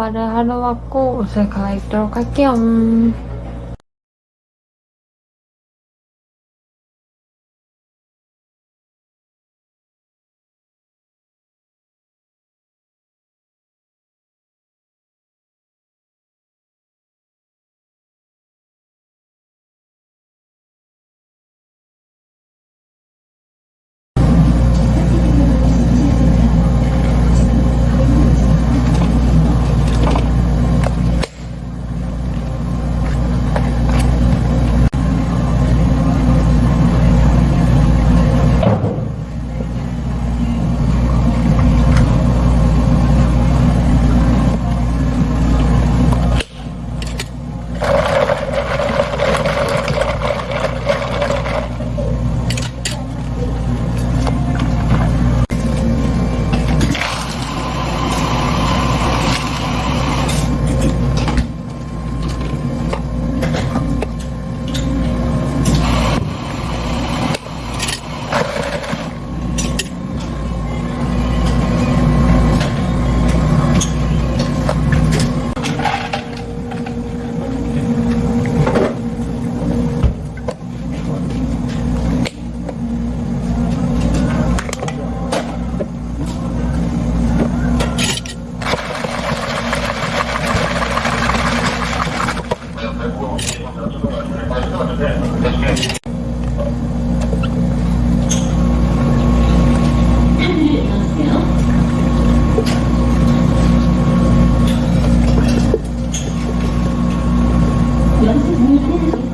빠른 하루 맞고 옷을 갈아입도록 할게요. Gracias.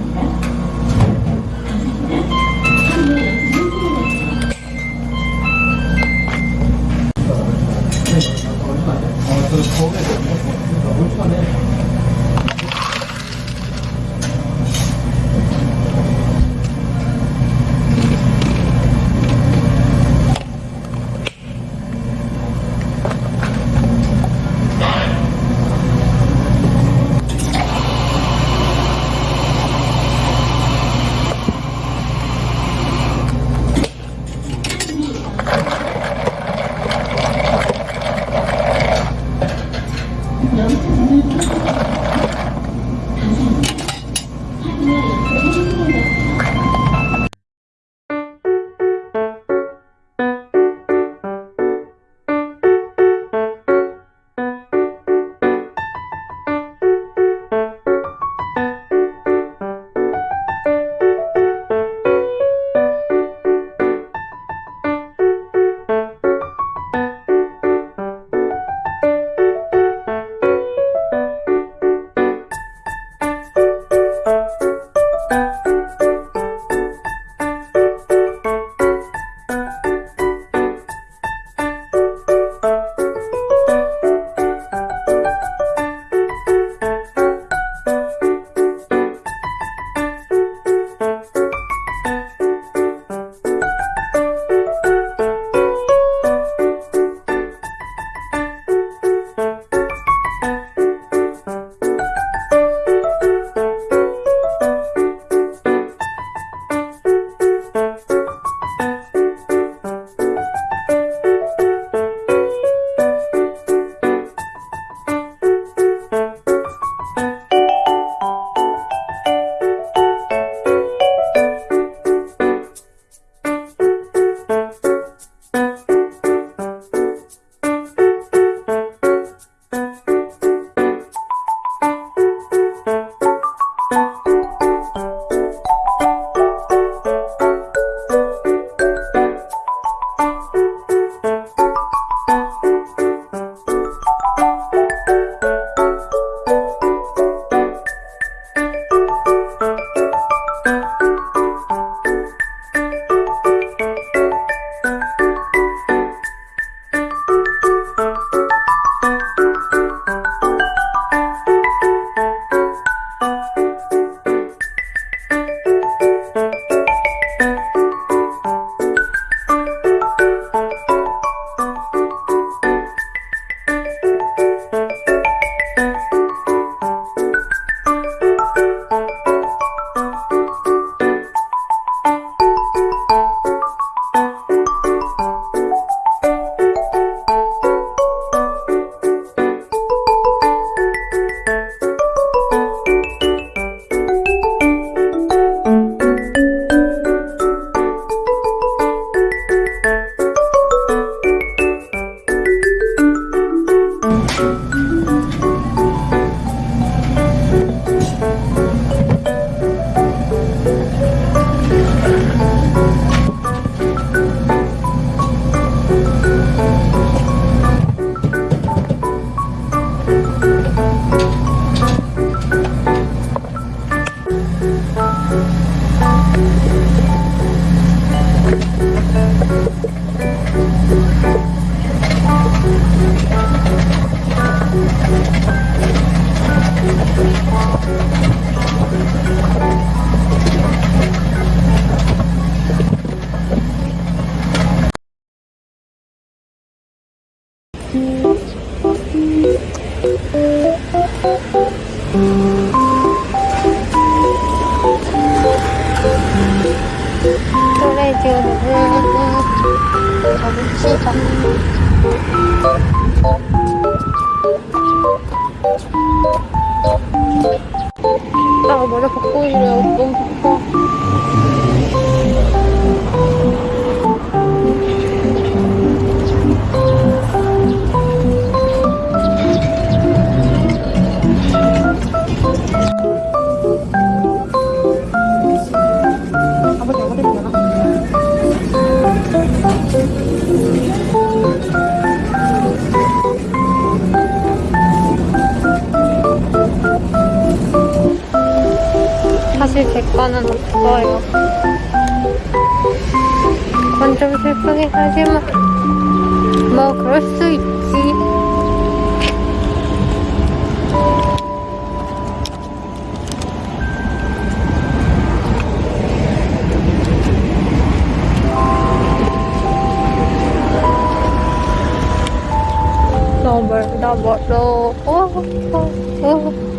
Hero. 사실 제 거는 없어요. 그건 좀 슬프긴 하지만, 뭐, 그럴 수 있지. 너무 멀다, 멀어. 어, 어, 어.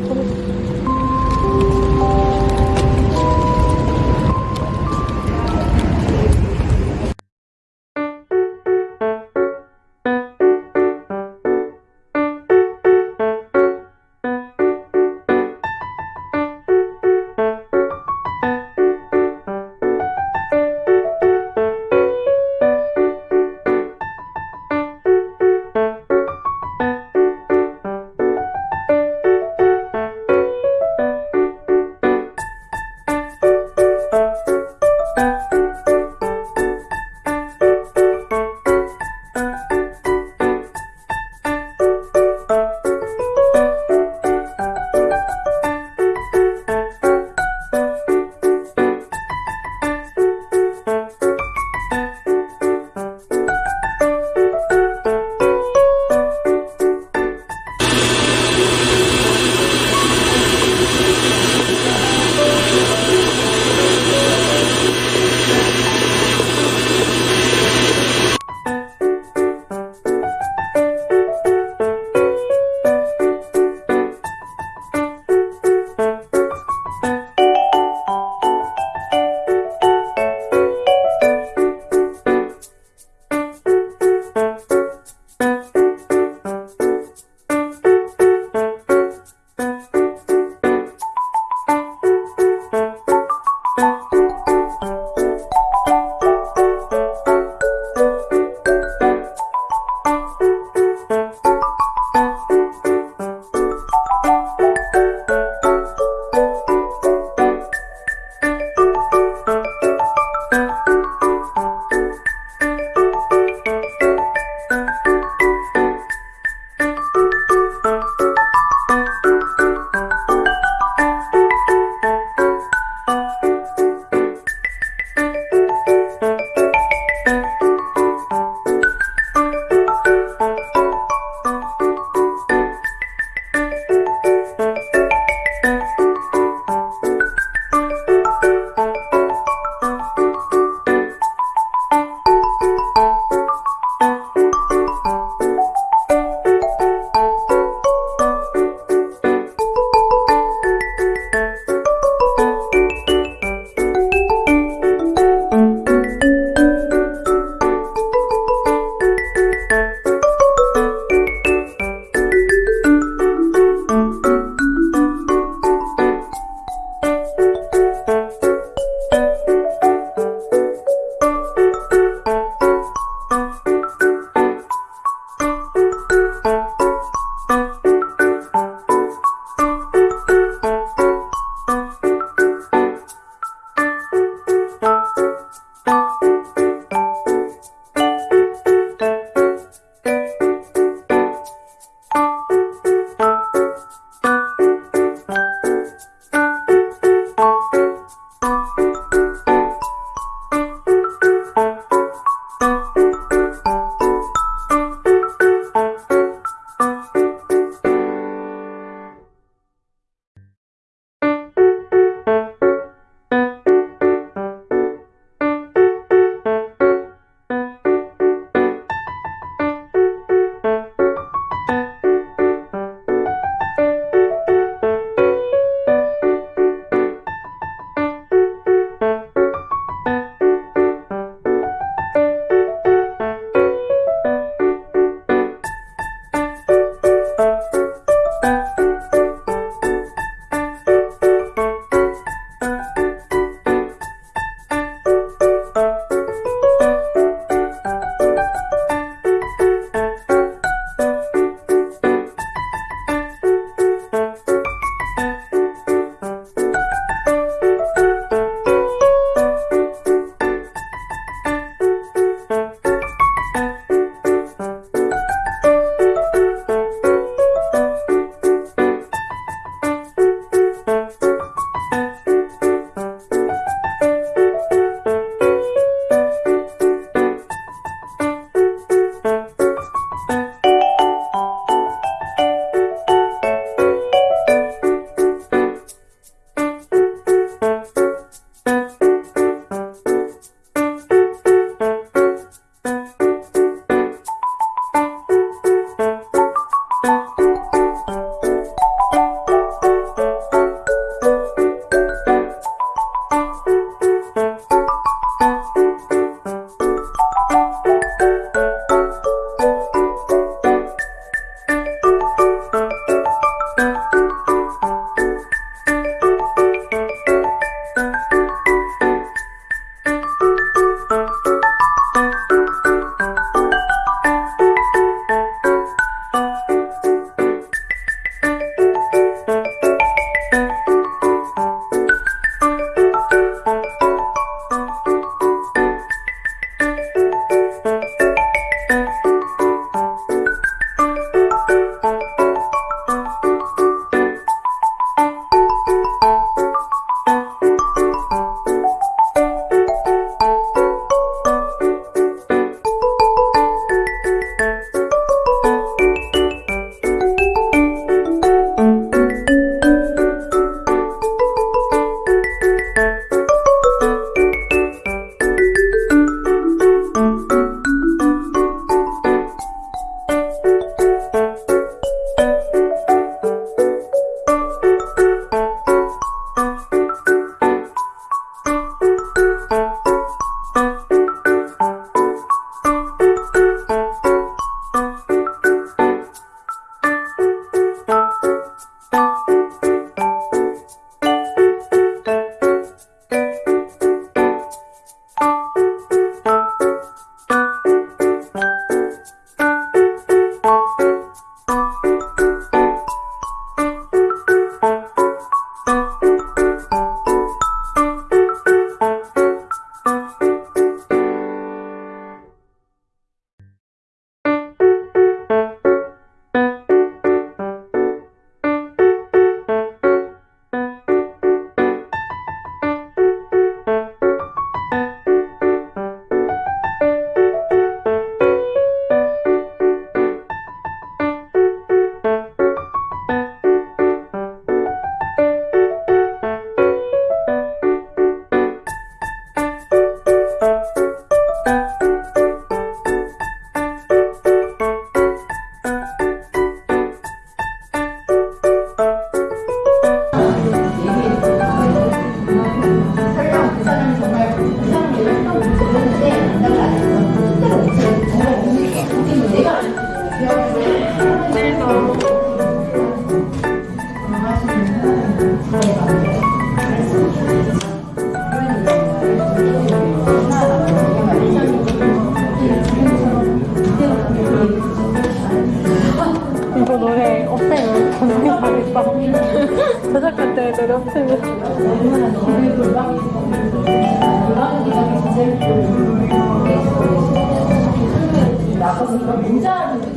것은 민자는